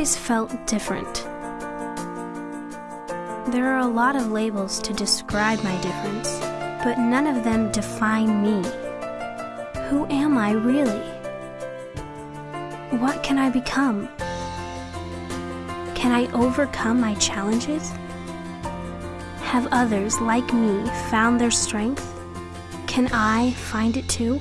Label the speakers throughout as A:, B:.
A: always felt different. There are a lot of labels to describe my difference, but none of them define me. Who am I really? What can I become? Can I overcome my challenges? Have others like me found their strength? Can I find it too?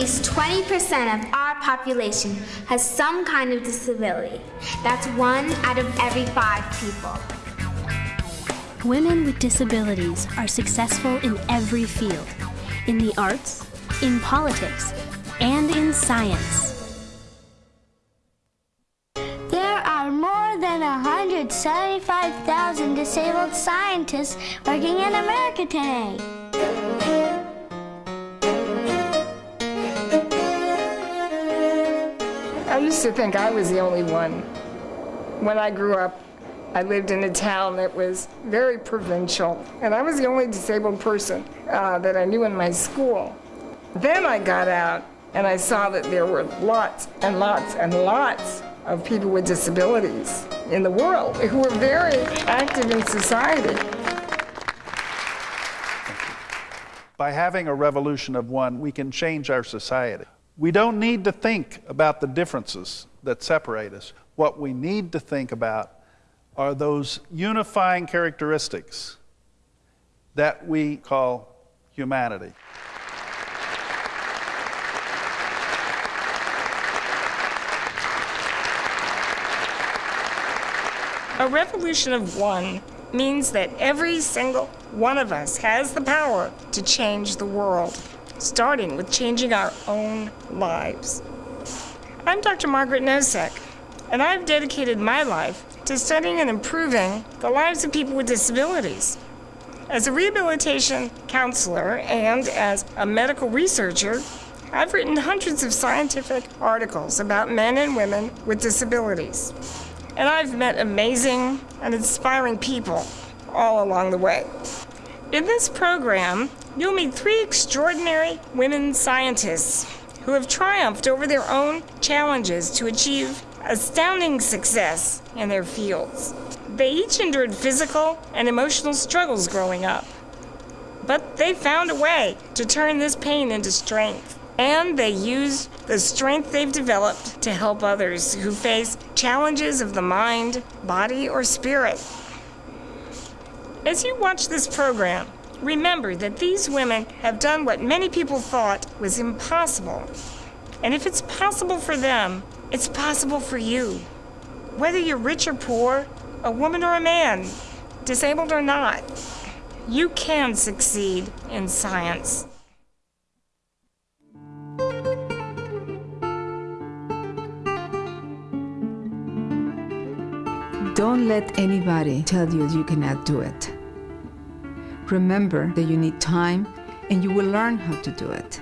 B: Least 20% of our population has some kind of disability. That's one out of every five people.
A: Women with disabilities are successful in every field in the arts, in politics, and in science.
C: There are more than 175,000 disabled scientists working in America today.
D: Used to think I was the only one. When I grew up, I lived in a town that was very provincial, and I was the only disabled person uh, that I knew in my school. Then I got out and I saw that there were lots and lots and lots of people with disabilities in the world who were very active in society.
E: By having a revolution of one, we can change our society. We don't need to think about the differences that separate us. What we need to think about are those unifying characteristics that we call humanity.
D: A revolution of one means that every single one of us has the power to change the world, starting with changing our own lives. I'm Dr. Margaret Nosek, and I've dedicated my life to studying and improving the lives of people with disabilities. As a rehabilitation counselor and as a medical researcher, I've written hundreds of scientific articles about men and women with disabilities. And I've met amazing and inspiring people all along the way. In this program, you'll meet three extraordinary women scientists who have triumphed over their own challenges to achieve astounding success in their fields. They each endured physical and emotional struggles growing up, but they found a way to turn this pain into strength. And they use the strength they've developed to help others who face challenges of the mind, body, or spirit. As you watch this program, remember that these women have done what many people thought was impossible. And if it's possible for them, it's possible for you. Whether you're rich or poor, a woman or a man, disabled or not, you can succeed in science.
F: Don't let anybody tell you you cannot do it. Remember that you need time and you will learn how to do it.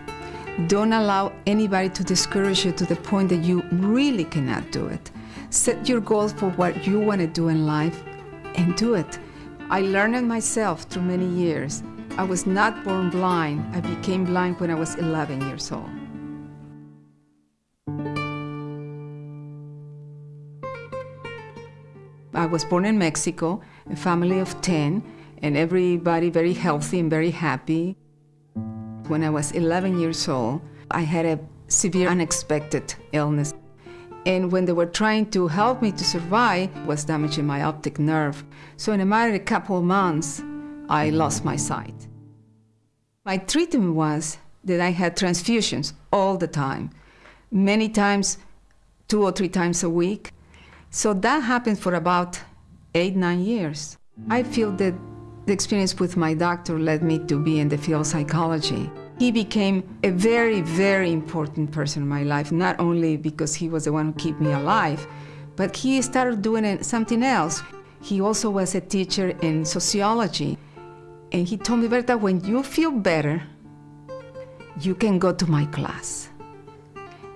F: Don't allow anybody to discourage you to the point that you really cannot do it. Set your goals for what you want to do in life and do it. I learned it myself through many years. I was not born blind. I became blind when I was 11 years old. I was born in Mexico, a family of 10, and everybody very healthy and very happy. When I was 11 years old, I had a severe unexpected illness. And when they were trying to help me to survive, was damaging my optic nerve. So in a matter of a couple of months, I lost my sight. My treatment was that I had transfusions all the time, many times, two or three times a week. So that happened for about eight, nine years. I feel that the experience with my doctor led me to be in the field of psychology. He became a very, very important person in my life, not only because he was the one who kept me alive, but he started doing something else. He also was a teacher in sociology. And he told me, Berta, when you feel better, you can go to my class.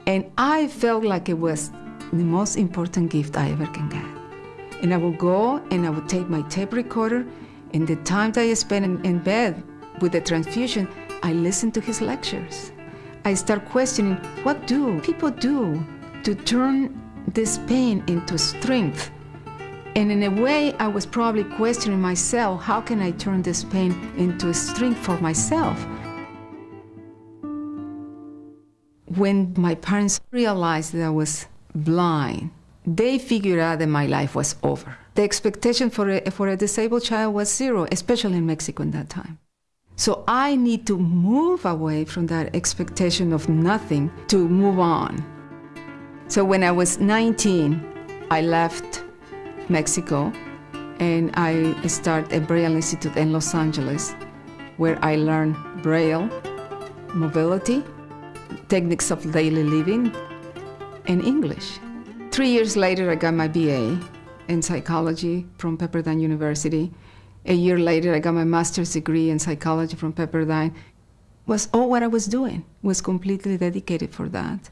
F: And I felt like it was the most important gift I ever can get. And I would go and I would take my tape recorder, and the time that I spent in, in bed with the transfusion, I listened to his lectures. I start questioning what do people do to turn this pain into strength? And in a way, I was probably questioning myself how can I turn this pain into strength for myself? When my parents realized that I was blind, they figured out that my life was over. The expectation for a, for a disabled child was zero, especially in Mexico in that time. So I need to move away from that expectation of nothing to move on. So when I was 19, I left Mexico and I started a Braille Institute in Los Angeles where I learned Braille, mobility, techniques of daily living, and English. Three years later, I got my BA in psychology from Pepperdine University. A year later, I got my master's degree in psychology from Pepperdine. Was all what I was doing. Was completely dedicated for that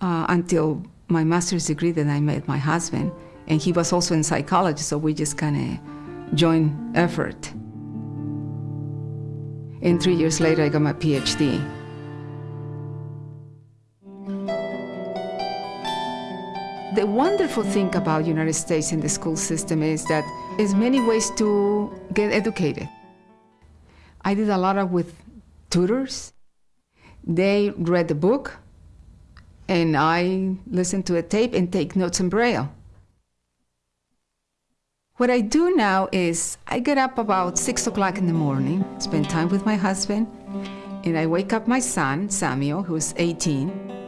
F: uh, until my master's degree. Then I met my husband, and he was also in psychology, so we just kind of joined effort. And three years later, I got my PhD. The wonderful thing about United States and the school system is that there's many ways to get educated. I did a lot of with tutors. They read the book, and I listened to a tape and take notes in Braille. What I do now is I get up about six o'clock in the morning, spend time with my husband, and I wake up my son, Samuel, who's 18,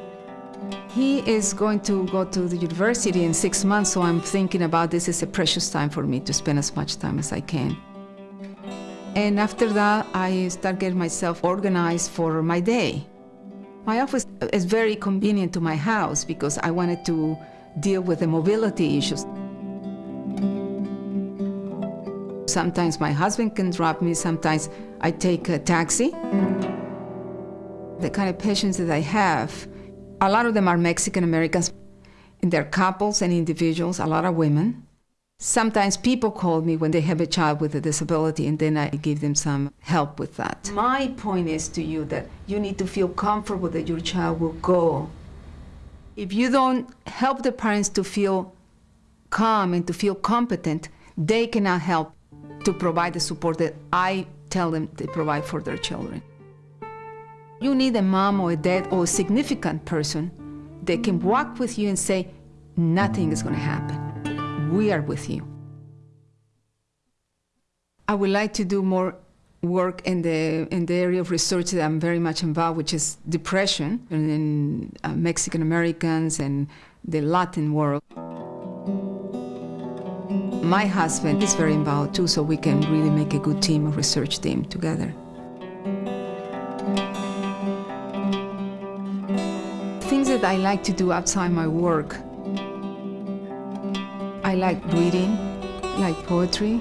F: he is going to go to the university in six months, so I'm thinking about this is a precious time for me to spend as much time as I can. And after that, I start getting myself organized for my day. My office is very convenient to my house because I wanted to deal with the mobility issues. Sometimes my husband can drop me, sometimes I take a taxi. The kind of patients that I have, a lot of them are Mexican Americans. And they're couples and individuals, a lot of women. Sometimes people call me when they have a child with a disability, and then I give them some help with that. My point is to you that you need to feel comfortable that your child will go. If you don't help the parents to feel calm and to feel competent, they cannot help to provide the support that I tell them to provide for their children. You need a mom or a dad or a significant person that can walk with you and say, nothing is going to happen. We are with you. I would like to do more work in the, in the area of research that I'm very much involved, which is depression in uh, Mexican Americans and the Latin world. My husband is very involved too, so we can really make a good team, a research team together. That I like to do outside my work. I like reading, like poetry.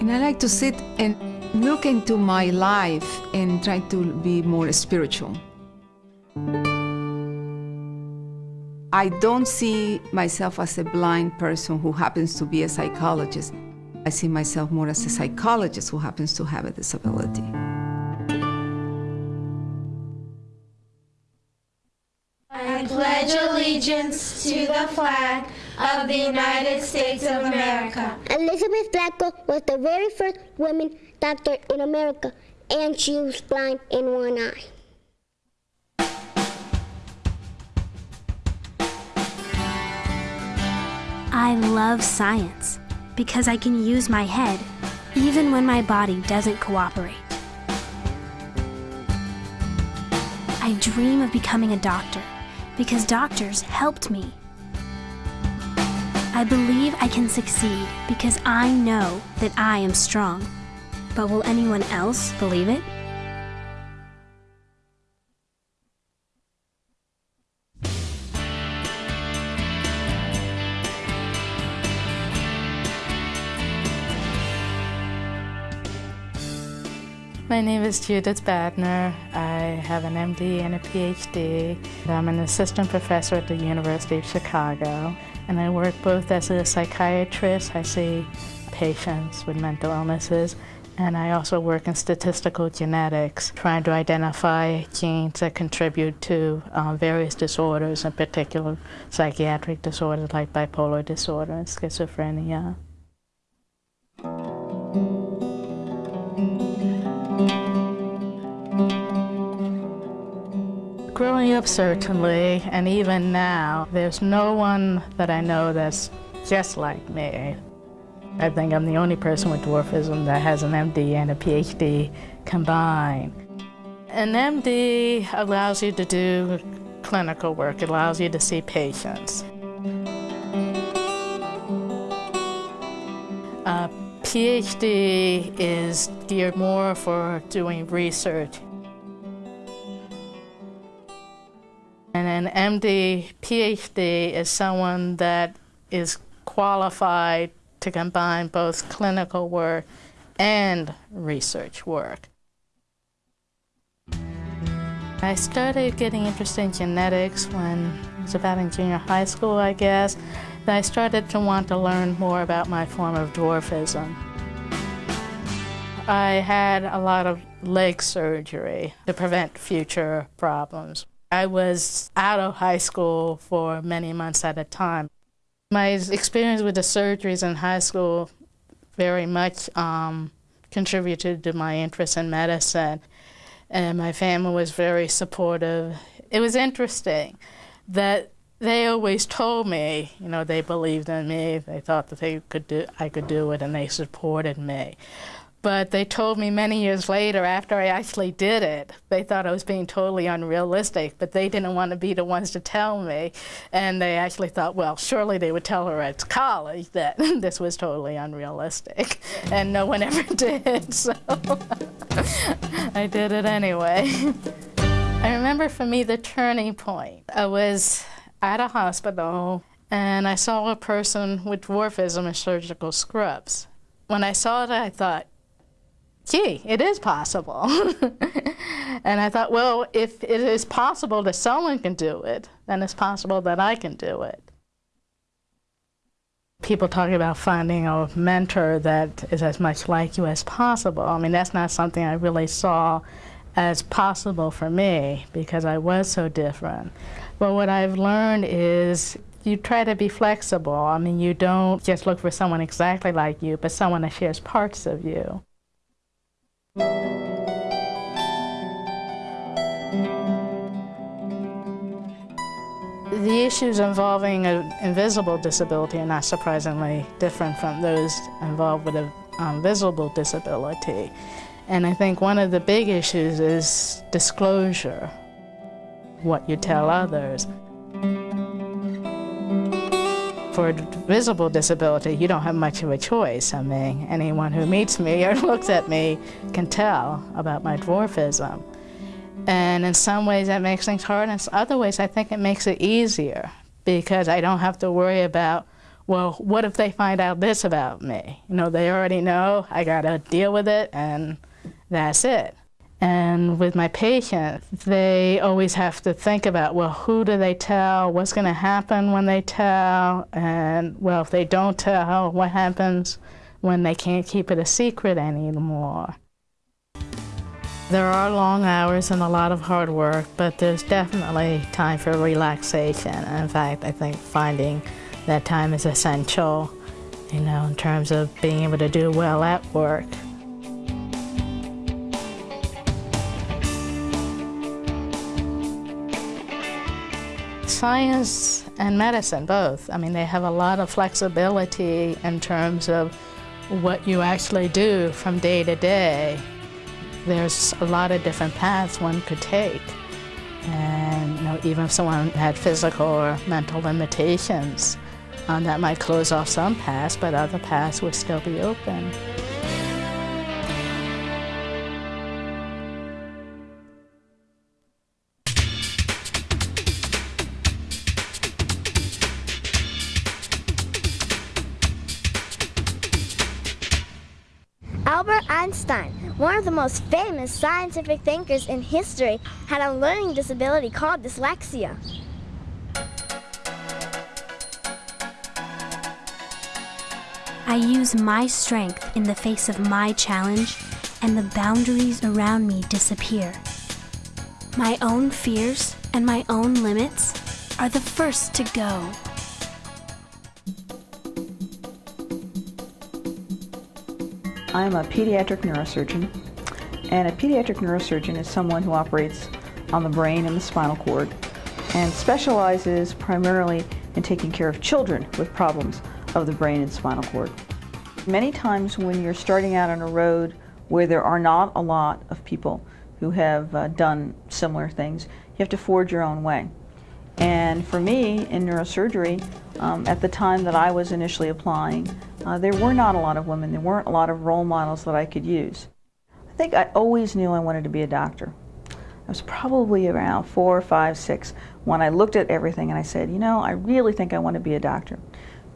F: And I like to sit and look into my life and try to be more spiritual. I don't see myself as a blind person who happens to be a psychologist. I see myself more as a psychologist who happens to have a disability.
G: Allegiance to the flag of the United States of America.
H: Elizabeth Blackwell was the very first woman doctor in America, and she was blind in one eye.
A: I love science because I can use my head even when my body doesn't cooperate. I dream of becoming a doctor because doctors helped me. I believe I can succeed because I know that I am strong. But will anyone else believe it?
I: My name is Judith Badner. I have an MD and a PhD. I'm an assistant professor at the University of Chicago, and I work both as a psychiatrist, I see patients with mental illnesses, And I also work in statistical genetics, trying to identify genes that contribute to um, various disorders, in particular psychiatric disorders like bipolar disorder and schizophrenia. Growing up, certainly, and even now, there's no one that I know that's just like me. I think I'm the only person with dwarfism that has an MD and a PhD combined. An MD allows you to do clinical work, it allows you to see patients. Uh, a PhD is geared more for doing research. And an MD, PhD is someone that is qualified to combine both clinical work and research work. I started getting interested in genetics when I was about in junior high school, I guess. Then I started to want to learn more about my form of dwarfism. I had a lot of leg surgery to prevent future problems. I was out of high school for many months at a time. My experience with the surgeries in high school very much um, contributed to my interest in medicine, and my family was very supportive. It was interesting that they always told me, you know, they believed in me. They thought that they could do, I could do it, and they supported me. But they told me many years later, after I actually did it, they thought I was being totally unrealistic, but they didn't want to be the ones to tell me. And they actually thought, well, surely they would tell her at college that this was totally unrealistic. And no one ever did, so I did it anyway. I remember for me the turning point. I was at a hospital and I saw a person with dwarfism in surgical scrubs. When I saw it, I thought, gee, it is possible. and I thought, well, if it is possible that someone can do it, then it's possible that I can do it. People talk about finding a mentor that is as much like you as possible. I mean, that's not something I really saw as possible for me because I was so different. But what I've learned is you try to be flexible. I mean, you don't just look for someone exactly like you, but someone that shares parts of you. The issues involving an invisible disability are not surprisingly different from those involved with a um, visible disability. And I think one of the big issues is disclosure, what you tell others for visible disability, you don't have much of a choice. I mean, anyone who meets me or looks at me can tell about my dwarfism. And in some ways that makes things hard, and in other ways I think it makes it easier because I don't have to worry about, well, what if they find out this about me? You know, they already know, I gotta deal with it, and that's it. And with my patients, they always have to think about, well, who do they tell? What's going to happen when they tell? And, well, if they don't tell, what happens when they can't keep it a secret anymore? There are long hours and a lot of hard work, but there's definitely time for relaxation. In fact, I think finding that time is essential, you know, in terms of being able to do well at work. Science and medicine, both. I mean, they have a lot of flexibility in terms of what you actually do from day to day. There's a lot of different paths one could take. And you know, even if someone had physical or mental limitations, um, that might close off some paths, but other paths would still be open.
C: Most famous scientific thinkers in history, had a learning disability called dyslexia.
A: I use my strength in the face of my challenge, and the boundaries around me disappear. My own fears and my own limits are the first to go.
J: I'm a pediatric neurosurgeon, and a pediatric neurosurgeon is someone who operates on the brain and the spinal cord and specializes primarily in taking care of children with problems of the brain and spinal cord. Many times when you're starting out on a road where there are not a lot of people who have uh, done similar things, you have to forge your own way. And for me, in neurosurgery, um, at the time that I was initially applying, uh, there were not a lot of women. There weren't a lot of role models that I could use. I think I always knew I wanted to be a doctor. I was probably around four, five, six when I looked at everything and I said, you know, I really think I want to be a doctor.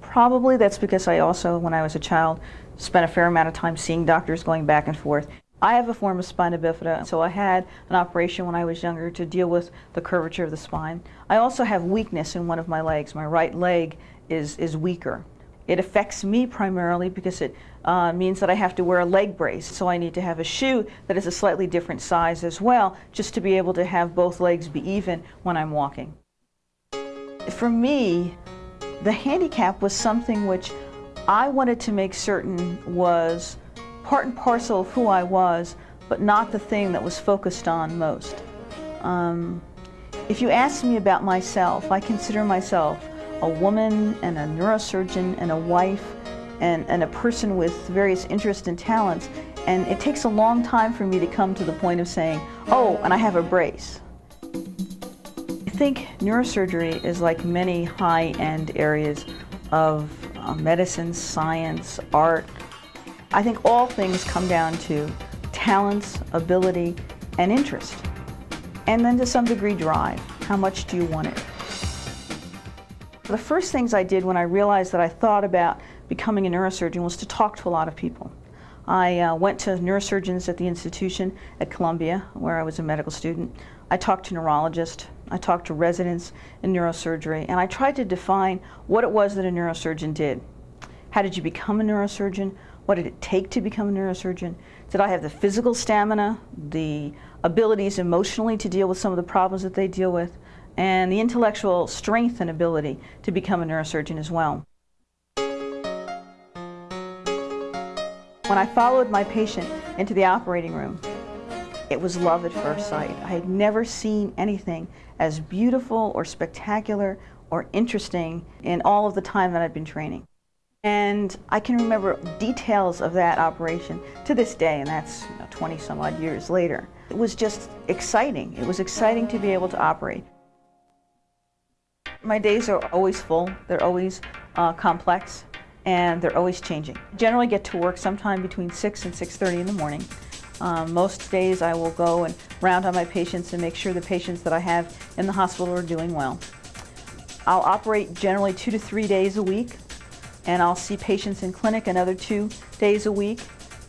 J: Probably that's because I also, when I was a child, spent a fair amount of time seeing doctors going back and forth. I have a form of spina bifida, so I had an operation when I was younger to deal with the curvature of the spine. I also have weakness in one of my legs. My right leg is, is weaker. It affects me primarily because it uh, means that I have to wear a leg brace. So I need to have a shoe that is a slightly different size as well, just to be able to have both legs be even when I'm walking. For me, the handicap was something which I wanted to make certain was part and parcel of who I was, but not the thing that was focused on most. Um, if you ask me about myself, I consider myself a woman and a neurosurgeon and a wife and, and a person with various interests and talents. And it takes a long time for me to come to the point of saying, oh, and I have a brace. I think neurosurgery is like many high-end areas of uh, medicine, science, art. I think all things come down to talents, ability, and interest. And then to some degree drive. How much do you want it? The first things I did when I realized that I thought about becoming a neurosurgeon was to talk to a lot of people. I uh, went to neurosurgeons at the institution at Columbia, where I was a medical student. I talked to neurologists, I talked to residents in neurosurgery, and I tried to define what it was that a neurosurgeon did. How did you become a neurosurgeon? What did it take to become a neurosurgeon? Did I have the physical stamina, the abilities emotionally to deal with some of the problems that they deal with? And the intellectual strength and ability to become a neurosurgeon as well. When I followed my patient into the operating room, it was love at first sight. I had never seen anything as beautiful or spectacular or interesting in all of the time that I'd been training. And I can remember details of that operation to this day, and that's 20 some odd years later. It was just exciting. It was exciting to be able to operate. My days are always full. They're always uh, complex and they're always changing. I generally get to work sometime between 6 and 6.30 in the morning. Um, most days I will go and round on my patients and make sure the patients that I have in the hospital are doing well. I'll operate generally two to three days a week and I'll see patients in clinic another two days a week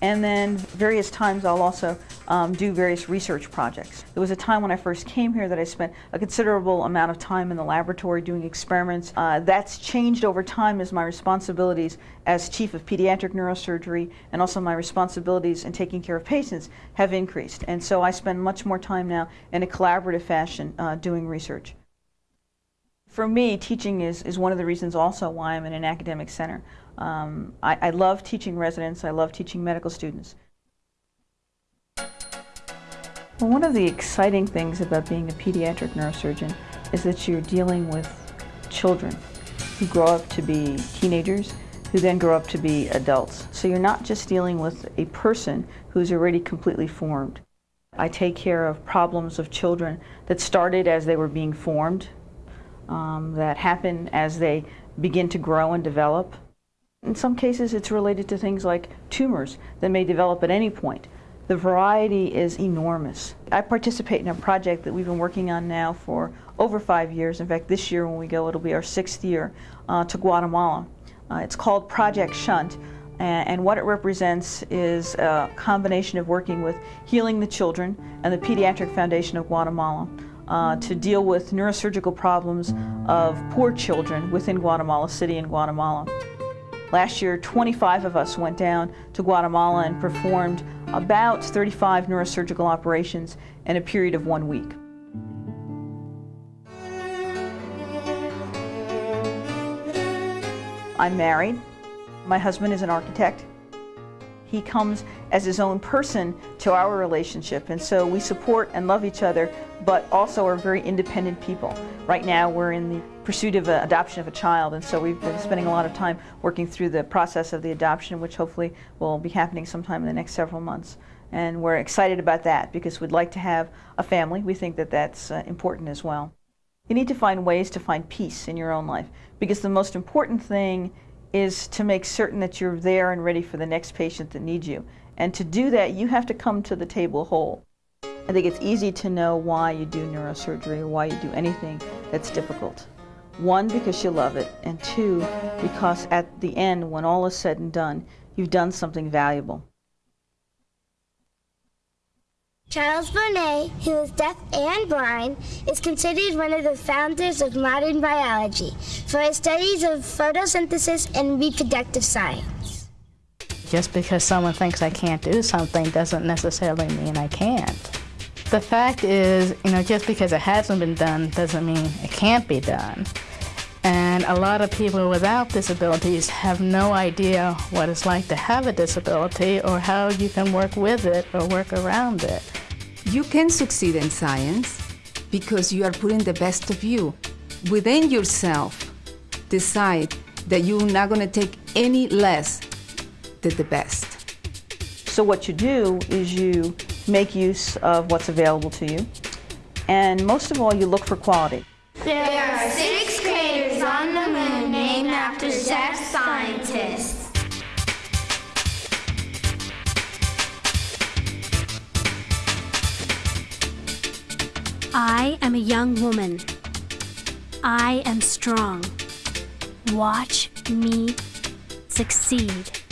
J: and then various times I'll also um, do various research projects. There was a time when I first came here that I spent a considerable amount of time in the laboratory doing experiments. Uh, that's changed over time as my responsibilities as chief of pediatric neurosurgery and also my responsibilities in taking care of patients have increased. And so I spend much more time now in a collaborative fashion uh, doing research. For me, teaching is, is one of the reasons also why I'm in an academic center. Um, I, I love teaching residents. I love teaching medical students. Well, one of the exciting things about being a pediatric neurosurgeon is that you're dealing with children who grow up to be teenagers, who then grow up to be adults. So you're not just dealing with a person who's already completely formed. I take care of problems of children that started as they were being formed, um, that happen as they begin to grow and develop, in some cases, it's related to things like tumors that may develop at any point. The variety is enormous. I participate in a project that we've been working on now for over five years. In fact, this year when we go, it'll be our sixth year uh, to Guatemala. Uh, it's called Project Shunt, and, and what it represents is a combination of working with Healing the Children and the Pediatric Foundation of Guatemala. Uh, to deal with neurosurgical problems of poor children within Guatemala City and Guatemala. Last year, 25 of us went down to Guatemala and performed about 35 neurosurgical operations in a period of one week. I'm married. My husband is an architect. He comes as his own person to our relationship, and so we support and love each other, but also are very independent people. Right now, we're in the pursuit of adoption of a child, and so we've been spending a lot of time working through the process of the adoption, which hopefully will be happening sometime in the next several months. And we're excited about that because we'd like to have a family. We think that that's uh, important as well. You need to find ways to find peace in your own life because the most important thing is to make certain that you're there and ready for the next patient that needs you. And to do that, you have to come to the table whole. I think it's easy to know why you do neurosurgery or why you do anything that's difficult. One, because you love it, and two, because at the end, when all is said and done, you've done something valuable.
H: Charles Bonnet, who is deaf and blind, is considered one of the founders of modern biology for his studies of photosynthesis and reproductive science.
I: Just because someone thinks I can't do something doesn't necessarily mean I can't. The fact is, you know, just because it hasn't been done doesn't mean it can't be done. And a lot of people without disabilities have no idea what it's like to have a disability or how you can work with it or work around it.
F: You can succeed in science because you are putting the best of you. Within yourself, decide that you're not going to take any less than the best.
J: So what you do is you make use of what's available to you, and most of all, you look for quality.
G: There are six scientists.
A: I am a young woman. I am strong. Watch me succeed.